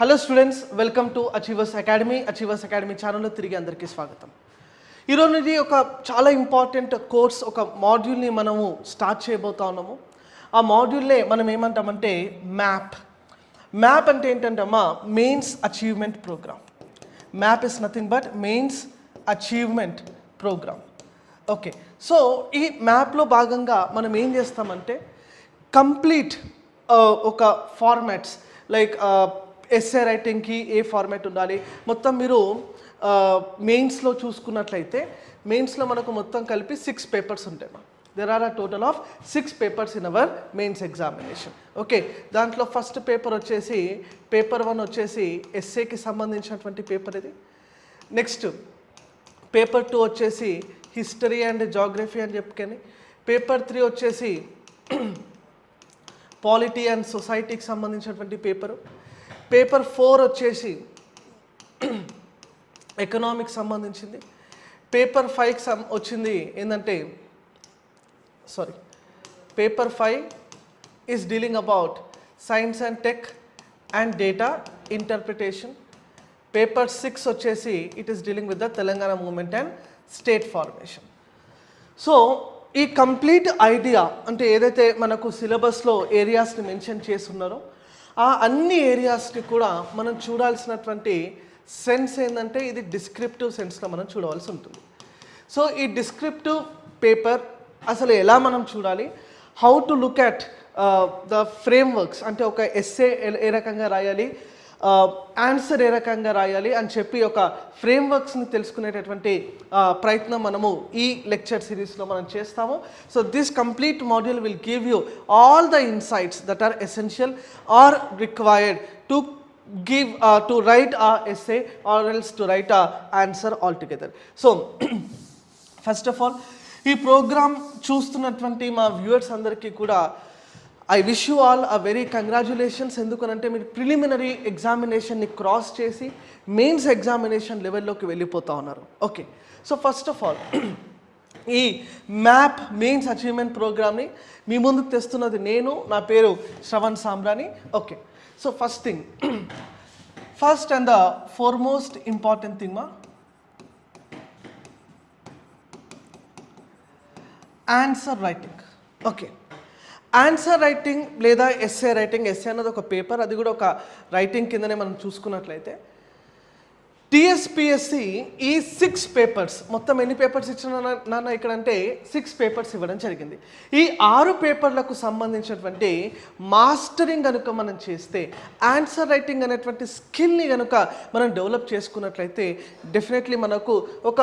Hello students welcome to Achievers Academy Achievers Academy ఛానల్లో తిరిగి అందరికీ స్వాగతం. ఈరోజు ఇది ఒక చాలా ఇంపార్టెంట్ కోర్స్ ఒక మాడ్యూల్ని మనము స్టార్ట్ చేయబోతా ఉన్నాము. ఆ మాడ్యూల్నే మనం ఏమంటామంటే మ్యాప్ మ్యాప్ అంటే ఏంటంటే mains achievement programme MAP is nothing but mains achievement programme okay so ఈ మ్యాప్లో భాగంగా మనం ఏం చేస్తామంటే కంప్లీట్ uh, ఒక ఫార్మాట్స్ లైక్ uh, ఎస్ఏ రైటింగ్కి ఏ ఫార్మాట్ ఉండాలి? మొత్తం మీరు మెయిన్స్లో చూసుకున్నట్లయితే మెయిన్స్లో మనకు మొత్తం కలిపి సిక్స్ పేపర్స్ ఉంటాయి there are a total of six papers in our mains examination okay దాంట్లో ఫస్ట్ పేపర్ వచ్చేసి పేపర్ వన్ వచ్చేసి ఎస్ఏకి సంబంధించినటువంటి పేపర్ ఇది. నెక్స్ట్ పేపర్ టూ వచ్చేసి హిస్టరీ అండ్ జాగ్రఫీ అని చెప్పుకొని. పేపర్ త్రీ వచ్చేసి పాలిటీ అండ్ సొసైటీకి సంబంధించినటువంటి పేపరు పేపర్ ఫోర్ వచ్చేసి ఎకనామిక్ సంబంధించింది. పేపర్ ఫైవ్కి సం వచ్చింది ఏంటంటే sorry paper five is dealing about science and tech and data interpretation paper six వచ్చేసి it is dealing with the Telangana movement and state formation so ఈ కంప్లీట్ ఐడియా అంటే ఏదైతే మనకు సిలబస్లో ఏరియాస్ని మెన్షన్ చేస్తున్నారో ఆ అన్ని ఏరియాస్ని కూడా మనం చూడాల్సినటువంటి సెన్స్ ఏంటంటే ఇది డిస్క్రిప్టివ్ సెన్స్లో మనం చూడవలసి ఉంటుంది. సో ఈ డిస్క్రిప్టివ్ పేపర్ అసలు ఎలా మనం చూడాలి? How to look at the frameworks అంటే ఒక ఎస్ఏ ఏ రకంగా రాయాలి? ఆన్సర్ ఏ రకంగా రాయాలి అని చెప్పి ఒక ఫ్రేమ్వర్క్స్ని తెలుసుకునేటటువంటి ప్రయత్నం మనము ఈ లెక్చర్ సిరీస్లో మనం చేస్తాము. So this complete module will give you all the insights that are essential or required to give uh, to write a essay or else to write a answer altogether. So first of all ఈ program చూస్తున్నటువంటి మా viewers అందరికీ కూడా I wish you all a very congratulations ఎందుకనంటే మీరు preliminary ఎగ్జామినేషన్ని cross చేసి mains examination లెవెల్లోకి వెళ్ళిపోతా ఉన్నారు. Okay so first of all ఈ మ్యాప్ మెయిన్స్ అచీవ్మెంట్ ప్రోగ్రామ్ని మీ ముందుకు తెస్తున్నది నేను నా పేరు Shravan Sambrani okay so first thing first and the foremost important thing మా answer writing okay answer writing లేదా ఎస్ఏ రైటింగ్ ఎస్ఏ అన్నది ఒక పేపర్ అది కూడా ఒక రైటింగ్ కిందనే మనం చూసుకున్నట్లయితే టిఎస్పిఎస్సి ఈ సిక్స్ పేపర్స్ మొత్తం ఎన్ని పేపర్స్ ఇచ్చిన నాన్న ఇక్కడ అంటే సిక్స్ పేపర్స్ ఇవ్వడం జరిగింది. ఈ ఆరు పేపర్లకు సంబంధించినటువంటి మాస్టరింగ్ కనుక మనం చేస్తే ఆన్సర్ రైటింగ్ అనేటువంటి స్కిల్ని కనుక మనం డెవలప్ చేసుకున్నట్లయితే డెఫినెట్లీ మనకు ఒక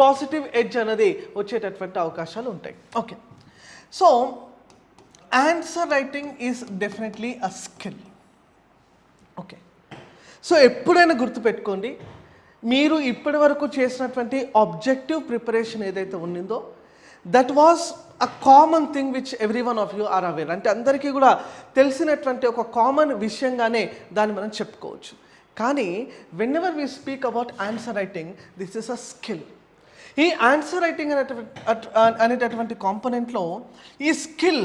పాజిటివ్ ఎడ్జ్ అనేది వచ్చేటటువంటి అవకాశాలు ఉంటాయి. Okay so answer writing is definitely a skill okay so ఎప్పుడైనా గుర్తుపెట్టుకోండి మీరు ఇప్పటి వరకు చేసినటువంటి ఆబ్జెక్టివ్ ప్రిపరేషన్ ఏదైతే ఉన్నిందో that was a common thing which every one of you are aware అంటే అందరికీ కూడా తెలిసినటువంటి ఒక కామన్ విషయంగానే దాన్ని మనం చెప్పుకోవచ్చు. కానీ whenever we speak about answer writing this is a skill ఈ ఆన్సర్ రైటింగ్ అనేటువంటి అనేటటువంటి కాంపనెంట్లో ఈ స్కిల్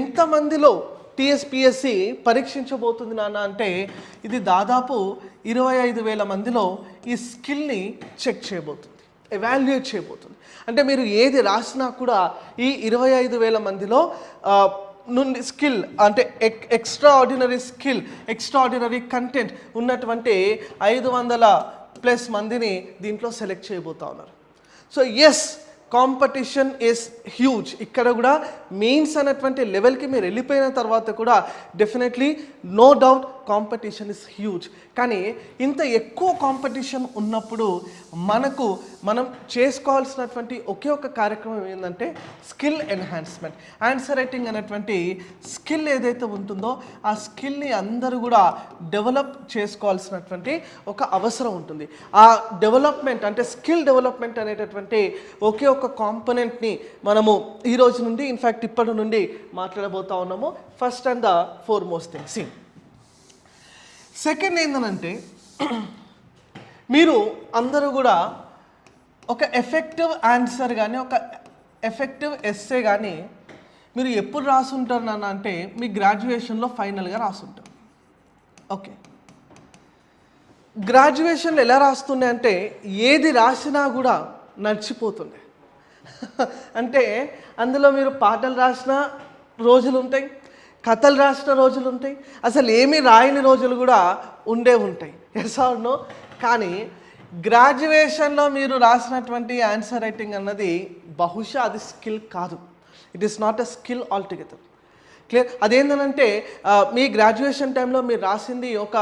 ఎంతమందిలో టీఎస్పిఎస్సి పరీక్షించబోతుంది నాన్న అంటే ఇది దాదాపు ఇరవై ఐదు వేల మందిలో ఈ స్కిల్ని చెక్ చేయబోతుంది ఎవాల్యుయేట్ చేయబోతుంది. అంటే మీరు ఏది రాసినా కూడా ఈ ఇరవై ఐదు వేల మందిలో నుండి స్కిల్ అంటే ఎక్ extraordinary skill extraordinary content ఉన్నటువంటి ఐదు వందల ప్లస్ మందిని దీంట్లో సెలెక్ట్ చేయబోతా ఉన్నారు. So as competition is huge ఇక్కడ కూడా మెయిన్స్ అనేటువంటి లెవెల్కి మీరు వెళ్ళిపోయిన తర్వాత కూడా definitely no doubt competition is huge కానీ ఇంత ఎక్కువ కాంపిటీషన్ ఉన్నప్పుడు మనకు మనం చేసుకోవాల్సినటువంటి ఒకే ఒక కార్యక్రమం ఏంటంటే స్కిల్ ఎన్హాన్స్మెంట్ ఆన్సర్ రైటింగ్ అనేటువంటి స్కిల్ ఏదైతే ఉంటుందో ఆ స్కిల్ని అందరూ కూడా డెవలప్ చేసుకోవాల్సినటువంటి ఒక అవసరం ఉంటుంది. ఆ డెవలప్మెంట్ అంటే స్కిల్ డెవలప్మెంట్ అనేటటువంటి ఒకే ఒక కాంపనెంట్ని మనము ఈ రోజు నుండి ఇన్ఫ్యాక్ట్ ఇప్పటి నుండి మాట్లాడబోతా ఉన్నాము. First and the foremost thing second ఏంటనంటే మీరు అందరూ కూడా ఒక ఎఫెక్టివ్ ఆన్సర్ కానీ ఒక ఎఫెక్టివ్ ఎస్సే కానీ మీరు ఎప్పుడు రాసుంటారు నాన్న అంటే మీ గ్రాడ్యుయేషన్లో ఫైనల్గా రాసుంటారు. ఓకే గ్రాడ్యుయేషన్లో ఎలా రాస్తుండే అంటే ఏది రాసినా కూడా నడిచిపోతుండే. అంటే అందులో మీరు పాటలు రాసిన రోజులు ఉంటాయి కథలు రాసిన రోజులు ఉంటాయి. అసలు ఏమీ రాయని రోజులు కూడా ఉండే ఉంటాయి. ఎస్ నో కానీ గ్రాడ్యుయేషన్లో మీరు రాసినటువంటి ఆన్సర్ రైటింగ్ అన్నది బహుశా అది స్కిల్ కాదు. It is not a skill altogether clear అదేంటంటే మీ గ్రాడ్యుయేషన్ టైంలో మీరు రాసింది ఒక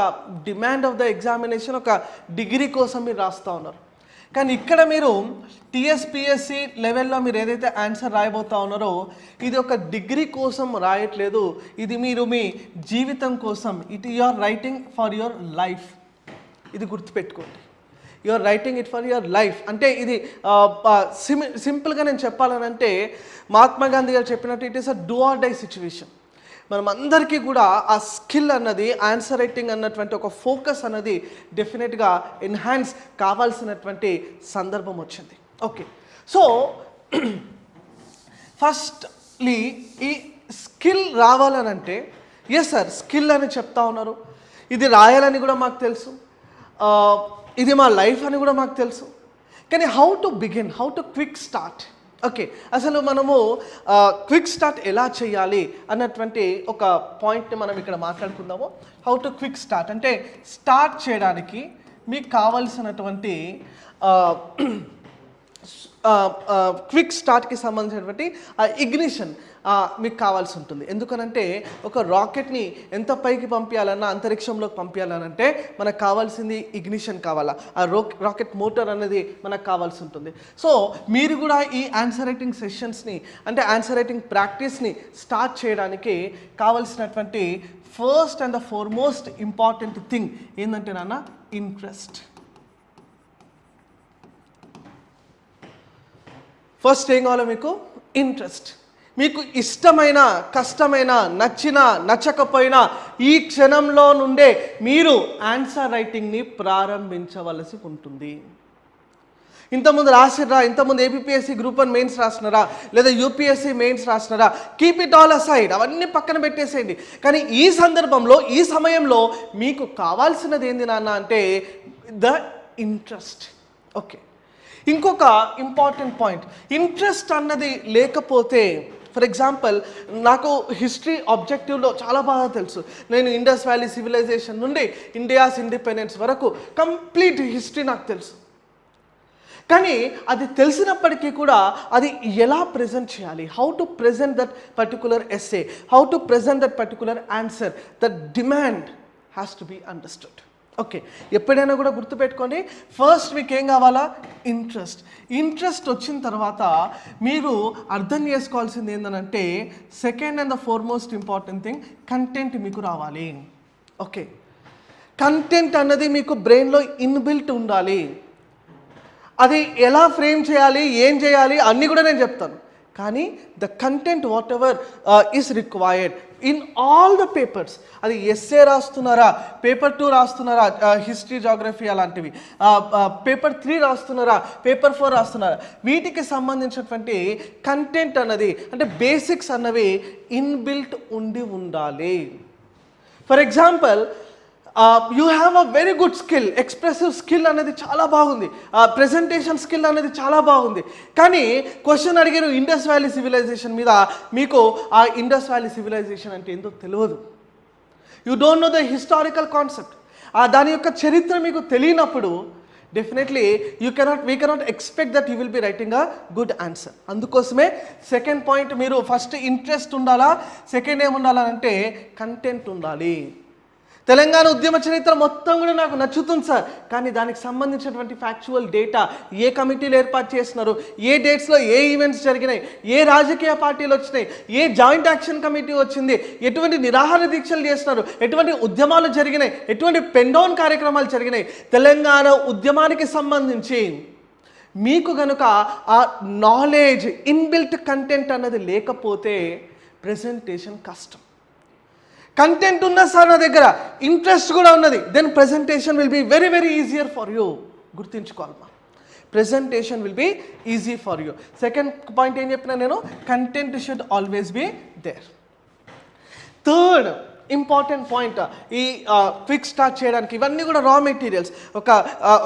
డిమాండ్ ఆఫ్ ద ఎగ్జామినేషన్ ఒక డిగ్రీ కోసం మీరు రాస్తూ ఉన్నారు. కానీ ఇక్కడ మీరు టీఎస్పిఎస్సి లెవెల్లో మీరు ఏదైతే ఆన్సర్ రాయబోతా ఉన్నారో ఇది ఒక డిగ్రీ కోసం రాయట్లేదు. ఇది మీరు మీ జీవితం కోసం. It your writing for your life ఇది గుర్తుపెట్టుకోండి. Your writing it for your life అంటే ఇది సిమి సింపుల్గా నేను చెప్పాలనంటే మహాత్మా గాంధీ గారు చెప్పినట్టు it is a do or die situation మనం అందరికీ కూడా ఆ స్కిల్ అన్నది ఆన్సర్ రైటింగ్ అన్నటువంటి ఒక ఫోకస్ అన్నది డెఫినెట్గా ఎన్హాన్స్ కావాల్సినటువంటి సందర్భం వచ్చింది. ఓకే. సో ఫస్ట్లీ ఈ స్కిల్ రావాలనంటే ఎస్ సార్ స్కిల్ అని చెప్తా ఉన్నారు. ఇది రాయాలని కూడా మాకు తెలుసు. ఇది మా లైఫ్ అని కూడా మాకు తెలుసు. కానీ how to begin how to quick start okay అసలు మనము క్విక్ స్టార్ట్ ఎలా చేయాలి అన్నటువంటి ఒక పాయింట్ని మనం ఇక్కడ మాట్లాడుకుందాము. హౌ టు క్విక్ స్టార్ట్ అంటే స్టార్ట్ చేయడానికి మీకు కావలసినటువంటి క్విక్ స్టార్ట్కి సంబంధించినటువంటి ఇగ్నిషన్ మీకు కావాల్సి ఉంటుంది. ఎందుకనంటే ఒక రాకెట్ని ఎంత పైకి పంపించాలన్నా అంతరిక్షంలోకి పంపించాలనంటే మనకు కావాల్సింది ఇగ్నిషన్ కావాలా. ఆ రో రాకెట్ మోటార్ అనేది మనకు కావాల్సి ఉంటుంది. సో మీరు కూడా ఈ ఆన్సర్ రైటింగ్ సెషన్స్ని అంటే ఆన్సర్ రైటింగ్ ప్రాక్టీస్ని స్టార్ట్ చేయడానికి కావాల్సినటువంటి first and the foremost important thing ఏంటంటే నాన్న ఇంట్రెస్ట్ ఫస్ట్ ఏం కావాలో మీకు? ఇంట్రెస్ట్ మీకు ఇష్టమైన కష్టమైన నచ్చిన నచ్చకపోయినా ఈ క్షణంలో నుండే మీరు ఆన్సర్ రైటింగ్ని ప్రారంభించవలసి ఉంటుంది. ఇంతకుముందు రాసినరా ఇంతకుముందు ఏపీఎస్సి గ్రూప్ వన్ మెయిన్స్ రాసినారా? లేదా యూపీఎస్సి మెయిన్స్ రాసినారా? కీప్ ఇట్ ఆల్ అసైడ్ అవన్నీ పక్కన పెట్టేసేయండి. కానీ ఈ సందర్భంలో ఈ సమయంలో మీకు కావాల్సినది ఏంది నాన్న అంటే ద ఇంట్రెస్ట్ ఓకే ఇంకొక ఇంపార్టెంట్ పాయింట్ ఇంట్రెస్ట్ అన్నది లేకపోతే ఫర్ ఎగ్జాంపుల్ నాకు హిస్టరీ ఆబ్జెక్టివ్లో చాలా బాగా తెలుసు. నేను ఇండస్ వ్యాలీ సివిలైజేషన్ నుండి ఇండియాస్ ఇండిపెండెన్స్ వరకు కంప్లీట్ హిస్టరీ నాకు తెలుసు. కానీ అది తెలిసినప్పటికీ కూడా అది ఎలా ప్రజెంట్ చేయాలి? How to present that particular essay how to present that particular answer that demand has to be understood okay ఎప్పుడైనా కూడా గుర్తుపెట్టుకోండి ఫస్ట్ మీకు ఏం కావాలా? ఇంట్రెస్ట్ ఇంట్రెస్ట్ వచ్చిన తర్వాత మీరు అర్థం చేసుకోవాల్సింది ఏంటంటే second and the foremost important thing content మీకు రావాలి. ఓకే కంటెంట్ అన్నది మీకు బ్రెయిన్లో ఇన్బిల్ట్ ఉండాలి. అది ఎలా ఫ్రేమ్ చేయాలి ఏం చేయాలి అన్నీ కూడా నేను చెప్తాను. కానీ the content whatever is required in all the papers. అది ఎస్ఏ రాస్తున్నారా పేపర్ టూ రాస్తున్నారా హిస్టరీ జాగ్రఫీ అలాంటివి. పేపర్ త్రీ రాస్తున్నారా పేపర్ ఫోర్ రాస్తున్నారా. వీటికి సంబంధించినటువంటి కంటెంట్ అన్నది అంటే బేసిక్స్ అన్నవి ఇన్బిల్ట్ ఉండి ఉండాలి. For example you have a very good skill expressive skill అనేది చాలా బాగుంది. ప్రెజెంటేషన్ స్కిల్ అనేది చాలా బాగుంది. కానీ క్వశ్చన్ అడిగారు ఇండస్ వ్యాలీ సివిలైజేషన్ మీద మీకు ఆ ఇండస్ వ్యాలీ సివిలైజేషన్ అంటే ఏందో తెలియదు. You don't know the historical concept దాని యొక్క చరిత్ర మీకు తెలియనప్పుడు definitely you cannot we cannot expect that you will be writing a good answer అందుకోసమే సెకండ్ పాయింట్ మీరు ఫస్ట్ ఇంట్రెస్ట్ ఉండాలా? సెకండ్ ఏముండాలంటే కంటెంట్ ఉండాలి. తెలంగాణ ఉద్యమ చరిత్ర మొత్తం కూడా నాకు నచ్చుతుంది సార్. కానీ దానికి సంబంధించినటువంటి ఫ్యాక్చువల్ డేటా ఏ కమిటీలు ఏర్పాటు చేస్తున్నారు? ఏ డేట్స్లో ఏ ఈవెంట్స్ జరిగినాయి? ఏ రాజకీయ పార్టీలు వచ్చినాయి? ఏ జాయింట్ యాక్షన్ కమిటీ వచ్చింది? ఎటువంటి నిరాహార దీక్షలు చేస్తున్నారు? ఎటువంటి ఉద్యమాలు జరిగినాయి? ఎటువంటి పెండౌన్ కార్యక్రమాలు జరిగినాయి? తెలంగాణ ఉద్యమానికి సంబంధించి మీకు కనుక ఆ నాలెడ్జ్ ఇన్బిల్ట్ కంటెంట్ అన్నది లేకపోతే ప్రజెంటేషన్ కష్టం. కంటెంట్ ఉన్న సార్ నా దగ్గర ఇంట్రెస్ట్ కూడా ఉన్నది. Then presentation will be very very easier for you గుర్తుంచుకోవాలమ్మా. Presentation will be easy for you second point ఏం చెప్పినా నేను? Content should always be there third important point ఈ క్విక్ స్టార్ట్ చేయడానికి ఇవన్నీ కూడా రా మెటీరియల్స్ ఒక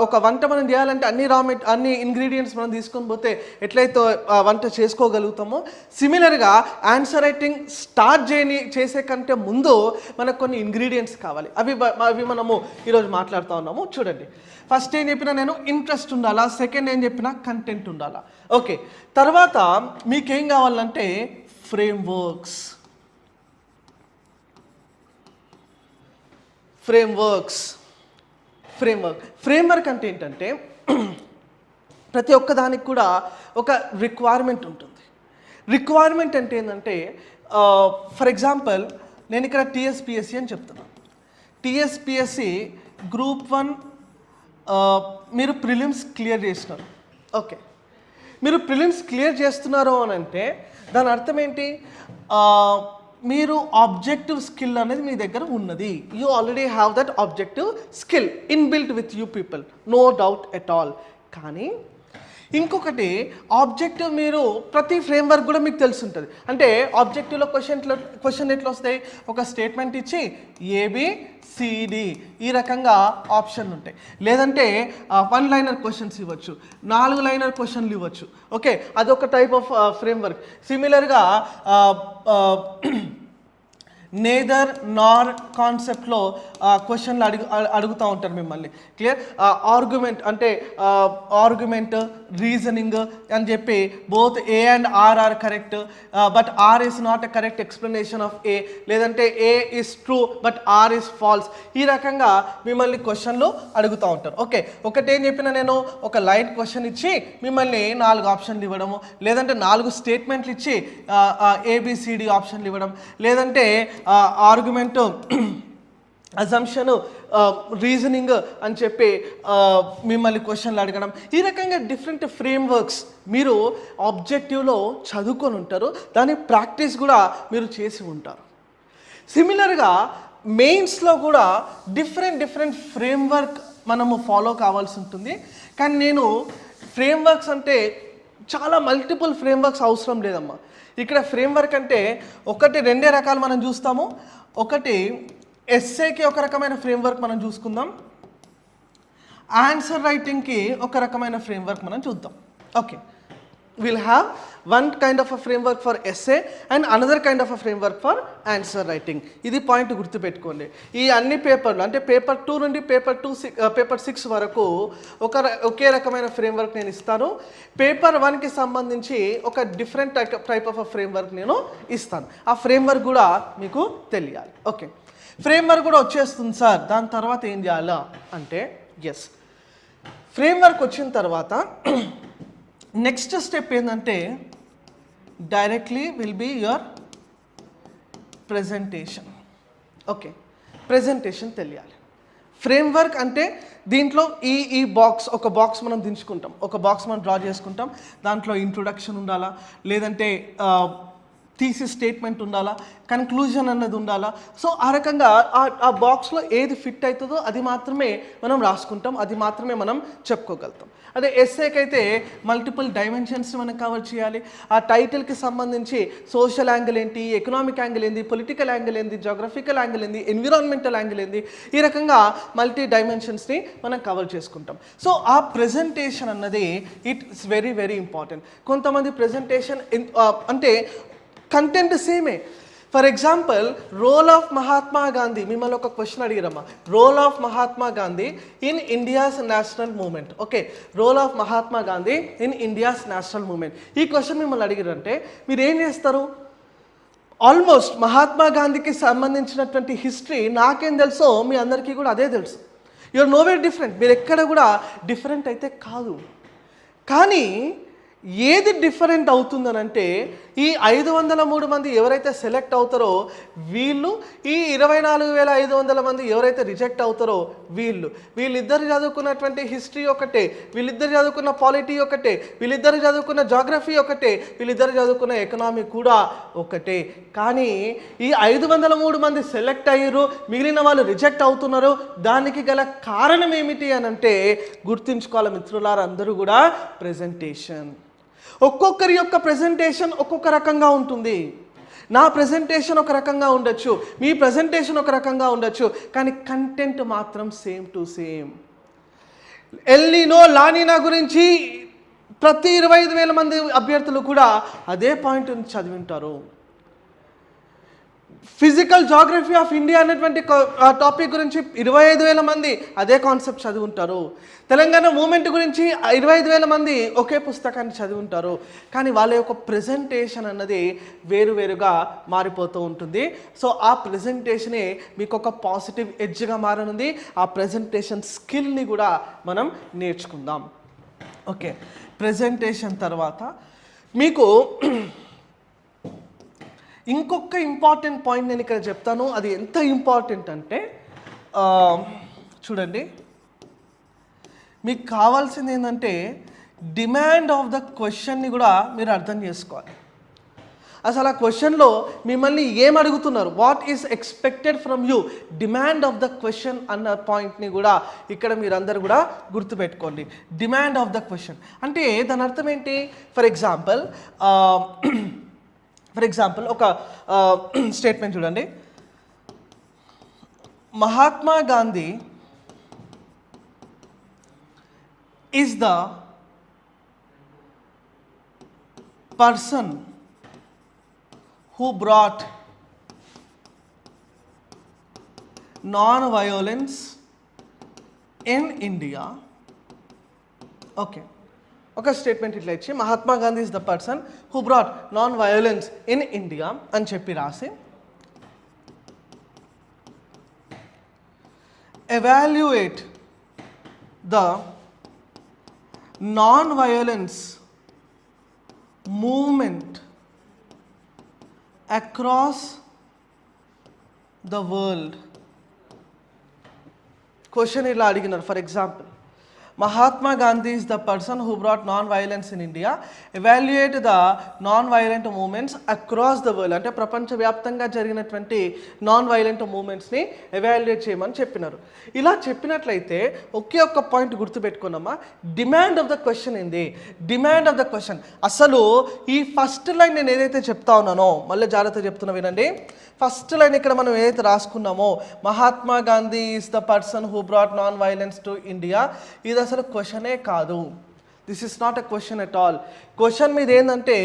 ఒక వంట మనం చేయాలంటే అన్ని రా మెట్ అన్ని ఇంగ్రీడియంట్స్ మనం తీసుకొని పోతే ఎట్లయితే వంట చేసుకోగలుగుతామో సిమిలర్గా ఆన్సర్ రైటింగ్ స్టార్ట్ చేయని చేసే కంటే ముందు మనకు కొన్ని ఇంగ్రీడియంట్స్ కావాలి. అవి అవి మనము ఈరోజు మాట్లాడుతూ ఉన్నాము. చూడండి. ఫస్ట్ ఏం చెప్పినా నేను ఇంట్రెస్ట్ ఉండాలా? సెకండ్ ఏం చెప్పినా కంటెంట్ ఉండాలా? ఓకే తర్వాత మీకేం కావాలంటే frameworks frame framework framework అంటే ఏంటంటే ప్రతి ఒక్కదానికి కూడా ఒక రిక్వైర్మెంట్ ఉంటుంది. రిక్వైర్మెంట్ అంటే ఏంటంటే ఫర్ ఎగ్జాంపుల్ నేను ఇక్కడ టీఎస్పిఎస్సి అని చెప్తున్నాను టీఎస్పిఎస్సి గ్రూప్ వన్ మీరు ప్రిలిమ్స్ క్లియర్ చేసినారు. ఓకే మీరు ప్రిలిమ్స్ క్లియర్ చేస్తున్నారు అని అంటే దాని అర్థం ఏంటి? మీరు ఆబ్జెక్టివ్ స్కిల్ అనేది మీ దగ్గర ఉన్నది. You already have that objective skill inbuilt with you people no doubt at all కానీ ఇంకొకటి ఆబ్జెక్టివ్ మీరు ప్రతి ఫ్రేమ్వర్క్ కూడా మీకు తెలిసి ఉంటుంది అంటే ఆబ్జెక్టివ్లో క్వశ్చన్ క్వశ్చన్ ఎట్లా వస్తాయి? ఒక స్టేట్మెంట్ ఇచ్చి ఏబి సిడి ఈ రకంగా ఆప్షన్లు ఉంటాయి. లేదంటే వన్ లైనర్ క్వశ్చన్స్ ఇవ్వచ్చు. నాలుగు లైనర్ క్వశ్చన్లు ఇవ్వచ్చు. ఓకే? అదొక టైప్ ఆఫ్ ఫ్రేమ్వర్క్. సిమిలర్గా నేదర్ నార్ కాన్సెప్ట్లో క్వశ్చన్లు అడుగు అడుగుతూ ఉంటారు మిమ్మల్ని. క్లియర్ ఆర్గ్యుమెంట్ అంటే ఆర్గ్యుమెంట్ రీజనింగ్ అని చెప్పి both A and R are correct but R is not a correct explanation of A లేదంటే A is true but R is false ఈ రకంగా మిమ్మల్ని క్వశ్చన్లు అడుగుతూ ఉంటారు. ఓకే ఒకటేం చెప్పిన నేను ఒక లైట్ క్వశ్చన్ ఇచ్చి మిమ్మల్ని నాలుగు ఆప్షన్లు ఇవ్వడము. లేదంటే నాలుగు స్టేట్మెంట్లు ఇచ్చి ఏబిసిడి ఆప్షన్లు ఇవ్వడం. లేదంటే ఆర్గ్యుమెంట్ అజంప్షన్ రీజనింగ్ అని చెప్పి మిమ్మల్ని క్వశ్చన్లు అడగడం. ఈ రకంగా డిఫరెంట్ ఫ్రేమ్ వర్క్స్ మీరు ఆబ్జెక్టివ్లో చదువుకొని ఉంటారు. దాని ప్రాక్టీస్ కూడా మీరు చేసి ఉంటారు. సిమిలర్గా మెయిన్స్లో కూడా డిఫరెంట్ డిఫరెంట్ ఫ్రేమ్వర్క్ మనము ఫాలో కావాల్సి ఉంటుంది. కానీ నేను ఫ్రేమ్వర్క్స్ అంటే చాలా మల్టిపుల్ ఫ్రేమ్వర్క్స్ అవసరం లేదమ్మా. ఇక్కడ ఫ్రేమ్వర్క్ అంటే ఒకటి రెండే రకాలు మనం చూస్తాము. ఒకటి ఎస్ఏకి ఒక రకమైన ఫ్రేమ్వర్క్ మనం చూసుకుందాం. ఆన్సర్ రైటింగ్కి ఒక రకమైన ఫ్రేమ్వర్క్ మనం చూద్దాం. Okay will have one kind of a framework for essay and another kind of a framework for answer writing ఇది పాయింట్ గుర్తుపెట్టుకోండి. ఈ అన్ని పేపర్లు అంటే పేపర్ టూ నుండి పేపర్ టూ పేపర్ సిక్స్ వరకు ఒక ఒకే రకమైన ఫ్రేమ్వర్క్ నేను ఇస్తాను. పేపర్ వన్కి సంబంధించి ఒక డిఫరెంట్ టైప్ ఆఫ్ ఫ్రేమ్వర్క్ నేను ఇస్తాను. ఆ ఫ్రేమ్వర్క్ కూడా మీకు తెలియాలి. ఓకే ఫ్రేమ్వర్క్ కూడా వచ్చేస్తుంది సార్. దాని తర్వాత ఏం చేయాలా? అంటే ఎస్ ఫ్రేమ్వర్క్ వచ్చిన తర్వాత నెక్స్ట్ స్టెప్ ఏంటంటే directly will be your presentation okay presentation తెలియాలి. ఫ్రేమ్వర్క్ అంటే దీంట్లో ఈ ఈ బాక్స్ ఒక బాక్స్ మనం దించుకుంటాం. ఒక బాక్స్ మనం డ్రా చేసుకుంటాం. దాంట్లో ఇంట్రొడక్షన్ ఉండాలా? లేదంటే తీసి స్టేట్మెంట్ ఉండాలా? కన్క్లూజన్ అన్నది ఉండాలా? సో ఆ రకంగా ఆ- బాక్స్లో ఏది ఫిట్ అవుతుందో అది మాత్రమే మనం రాసుకుంటాం అది మాత్రమే మనం చెప్పుకోగలుగుతాం. అదే ఎస్ఏకి అయితే మల్టిపుల్ డైమెన్షన్స్ మనం కవర్ చేయాలి. ఆ టైటిల్కి సంబంధించి సోషల్ యాంగిల్ ఏంటి ఎకనామిక్ యాంగిల్ ఏంది పొలిటికల్ యాంగిల్ ఏంది జాగ్రఫికల్ యాంగిల్ ఏంది ఎన్విరాన్మెంటల్ యాంగిల్ ఏంది ఈ రకంగా మల్టీ డైమెన్షన్స్ని మనం కవర్ చేసుకుంటాం. సో ఆ ప్రెజెంటేషన్ అన్నది ఇట్స్ వెరీ వెరీ ఇంపార్టెంట్. కొంతమంది ప్రెజెంటేషన్ అంటే కంటెంట్ సేమే for example role of Mahatma Gandhi మిమ్మల్ని ఒక question అడిగిరమ్మా. Role of Mahatma Gandhi in India's national movement okay role of Mahatma Gandhi in India's national movement ఈ question మిమ్మల్ని అడిగిరంటే మీరు ఏం చేస్తారు? ఆల్మోస్ట్ మహాత్మా గాంధీకి సంబంధించినటువంటి హిస్టరీ నాకేం తెలుసో మీ అందరికీ కూడా అదే తెలుసు. యువర్ నో వే డిఫరెంట్ మీరు ఎక్కడ కూడా డిఫరెంట్ అయితే కాదు. కానీ ఏది డిఫరెంట్ అవుతుందనంటే ఈ ఐదు వందల మూడు మంది ఎవరైతే సెలెక్ట్ అవుతారో వీళ్ళు ఈ ఇరవై నాలుగు వేల ఐదు వందల మంది ఎవరైతే రిజెక్ట్ అవుతారో వీళ్ళు. వీళ్ళిద్దరు చదువుకున్నటువంటి హిస్టరీ ఒకటే వీళ్ళిద్దరు చదువుకున్న పాలిటీ ఒకటే వీళ్ళిద్దరు చదువుకున్న జాగ్రఫీ ఒకటే వీళ్ళిద్దరు చదువుకున్న ఎకనామీ కూడా ఒకటే. కానీ ఈ ఐదు వందల మూడు మంది సెలెక్ట్ అయ్యారు మిగిలిన వాళ్ళు రిజెక్ట్ అవుతున్నారు దానికి గల కారణం ఏమిటి అని అంటే గుర్తుంచుకోవాలి మిత్రులారా అందరూ కూడా ప్రెజెంటేషన్. ఒక్కొక్కరి యొక్క ప్రెజెంటేషన్ ఒక్కొక్క రకంగా ఉంటుంది. నా ప్రజెంటేషన్ ఒక రకంగా ఉండొచ్చు మీ ప్రజెంటేషన్ ఒక రకంగా ఉండొచ్చు కానీ కంటెంట్ మాత్రం same to same El Nino La Nina గురించి ప్రతి ఇరవై ఐదు వేల మంది అభ్యర్థులు కూడా అదే పాయింట్ చదివి ఉంటారు ఫిజికల్ జాగ్రఫీ ఆఫ్ ఇండియా అనేటువంటి టాపిక్ గురించి ఇరవై ఐదు వేల మంది అదే కాన్సెప్ట్ చదివి ఉంటారు తెలంగాణ మూమెంట్ గురించి ఇరవై ఐదు వేల మంది ఒకే పుస్తకాన్ని చదివి ఉంటారు కానీ వాళ్ళ యొక్క ప్రజెంటేషన్ అన్నది వేరువేరుగా మారిపోతూ ఉంటుంది. సో ఆ ప్రజెంటేషనే మీకు ఒక పాజిటివ్ ఎడ్జ్గా మారనుంది. ఆ ప్రజెంటేషన్ స్కిల్ని కూడా మనం నేర్చుకుందాం. ఓకే. ప్రజెంటేషన్ తర్వాత మీకు ఇంకొక ఇంపార్టెంట్ పాయింట్ నేను ఇక్కడ చెప్తాను. అది ఎంత ఇంపార్టెంట్ అంటే చూడండి. మీకు కావాల్సింది ఏంటంటే డిమాండ్ ఆఫ్ ద క్వశ్చన్ని కూడా మీరు అర్థం చేసుకోవాలి. అసలు ఆ క్వశ్చన్లో మిమ్మల్ని ఏం అడుగుతున్నారు? What is expected from you demand of the question అన్న పాయింట్ని కూడా ఇక్కడ మీరందరూ కూడా గుర్తుపెట్టుకోండి. డిమాండ్ ఆఫ్ ద క్వశ్చన్ అంటే దాని అర్థం ఏంటి? ఫర్ ఎగ్జాంపుల్ ఫర్ ఎగ్జాంపుల్ ఒక స్టేట్మెంట్ చూడండి Mahatma Gandhi is the person who brought non-violence in India. Okay ఒక స్టేట్మెంట్ ఇట్లా ఇచ్చి Mahatma Gandhi is the person who brought nonviolence in India అని చెప్పి రాసి evaluate the nonviolence movement across the world. క్వశ్చన్ ఇలా అడిగినారు. For example Mahatma Gandhi is the person who brought nonviolence in India evaluate the nonviolent movements across the world అంటే ప్రపంచవ్యాప్తంగా జరిగినటువంటి non violent మూమెంట్స్ని evaluate చేయమని చెప్పినారు. ఇలా చెప్పినట్లయితే ఒకే ఒక్క పాయింట్ గుర్తుపెట్టుకున్నామా డిమాండ్ ఆఫ్ ద క్వశ్చన్ ఏంది? డిమాండ్ ఆఫ్ ద క్వశ్చన్ అసలు ఈ ఫస్ట్ లైన్ నేను ఏదైతే చెప్తా ఉన్నానో మళ్ళీ జాగ్రత్త చెప్తున్నా వినండి. ఫస్ట్ లైన్ ఇక్కడ మనం ఏదైతే రాసుకున్నామో Mahatma Gandhi is the person who brought nonviolence to India ఇది అసలు క్వశ్చనే కాదు. This is not a question at all question మీద ఏంటంటే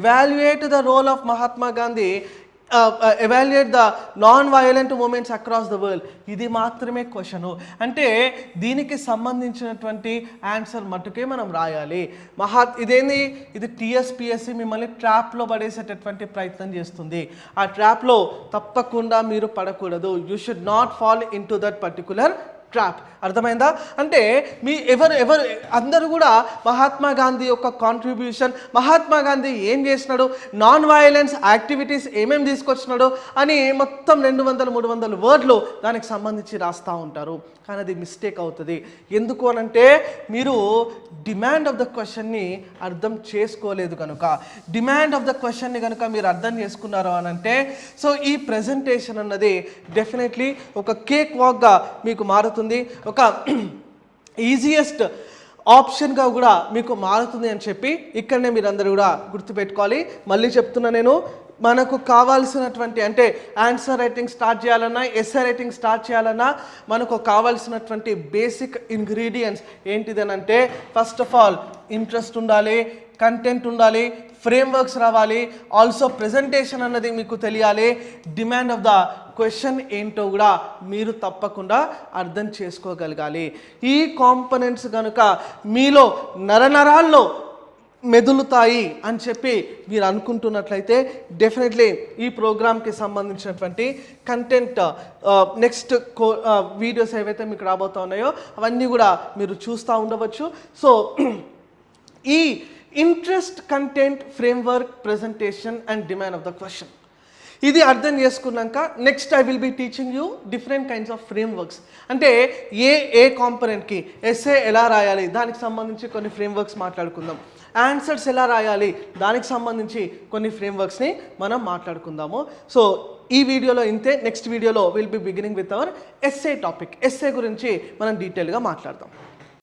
evaluate the role of Mahatma Gandhi evaluate the nonviolent movements across the world ఇది మాత్రమే question. అంటే దీనికి సంబంధించినటువంటి ఆన్సర్ మట్టుకే మనం రాయాలి. మహా ఇదేంది? ఇది టీఎస్పిఎస్సి మిమ్మల్ని ట్రాప్లో పడేసేటటువంటి ప్రయత్నం చేస్తుంది. ఆ ట్రాప్లో తప్పకుండా మీరు పడకూడదు. You should not fall into that particular trap అర్థమైందా? అంటే మీ ఎవరు ఎవరు అందరూ కూడా మహాత్మా గాంధీ యొక్క కాంట్రిబ్యూషన్ మహాత్మా గాంధీ ఏం చేసినాడు? నాన్ వయలెన్స్ యాక్టివిటీస్ ఏమేమి తీసుకొచ్చినాడు? అని మొత్తం రెండు వందల మూడు వందల వర్డ్లు దానికి సంబంధించి రాస్తూ ఉంటారు. కానీ అది మిస్టేక్ అవుతుంది. ఎందుకు అనంటే మీరు డిమాండ్ ఆఫ్ ద క్వశ్చన్ని అర్థం చేసుకోలేదు కనుక. డిమాండ్ ఆఫ్ ద క్వశ్చన్ని కనుక మీరు అర్థం చేసుకున్నారు అని అంటే సో ఈ ప్రజెంటేషన్ అన్నది డెఫినెట్లీ ఒక కేక్ వాక్గా మీకు మారుతుంది. ఒక ఈజియెస్ట్ ఆప్షన్గా కూడా మీకు మారుతుంది అని చెప్పి ఇక్కడనే మీరందరూ కూడా గుర్తుపెట్టుకోవాలి. మళ్ళీ చెప్తున్నా నేను మనకు కావాల్సినటువంటి అంటే ఆన్సర్ రైటింగ్ స్టార్ట్ చేయాలన్నా ఎస్ఐ రైటింగ్ స్టార్ట్ చేయాలన్నా మనకు కావాల్సినటువంటి బేసిక్ ఇంగ్రీడియంట్స్ ఏంటిదని అంటే ఫస్ట్ ఆఫ్ ఆల్ ఇంట్రెస్ట్ ఉండాలి కంటెంట్ ఉండాలి ఫ్రేమ్ వర్క్స్ రావాలి. ఆల్సో ప్రజెంటేషన్ అన్నది మీకు తెలియాలి. డిమాండ్ ఆఫ్ ద క్వశ్చన్ ఏంటో కూడా మీరు తప్పకుండా అర్థం చేసుకోగలగాలి. ఈ కాంపనెంట్స్ కనుక మీలో నరనరాల్లో మెదులుతాయి అని చెప్పి మీరు అనుకుంటున్నట్లయితే డెఫినెట్లీ ఈ ప్రోగ్రామ్కి సంబంధించినటువంటి కంటెంట్ నెక్స్ట్ కో వీడియోస్ ఏవైతే మీకు రాబోతా ఉన్నాయో అవన్నీ కూడా మీరు చూస్తూ ఉండవచ్చు. సో ఈ interest content framework presentation and demand of the question ఇది అర్థం చేసుకున్నాక next I will be teaching you different kinds of frameworks అంటే ఏ ఏ కాంపనెంట్కి ఎస్ఏ ఎలా రాయాలి దానికి సంబంధించి కొన్ని ఫ్రేమ్ వర్క్స్ మాట్లాడుకుందాం. ఆన్సర్స్ ఎలా రాయాలి దానికి సంబంధించి కొన్ని ఫ్రేమ్ వర్క్స్ని మనం మాట్లాడుకుందాము. సో ఈ వీడియోలో ఇంతే నెక్స్ట్ వీడియోలో will be beginning with our essay topic essay గురించి మనం డీటెయిల్గా మాట్లాడదాం.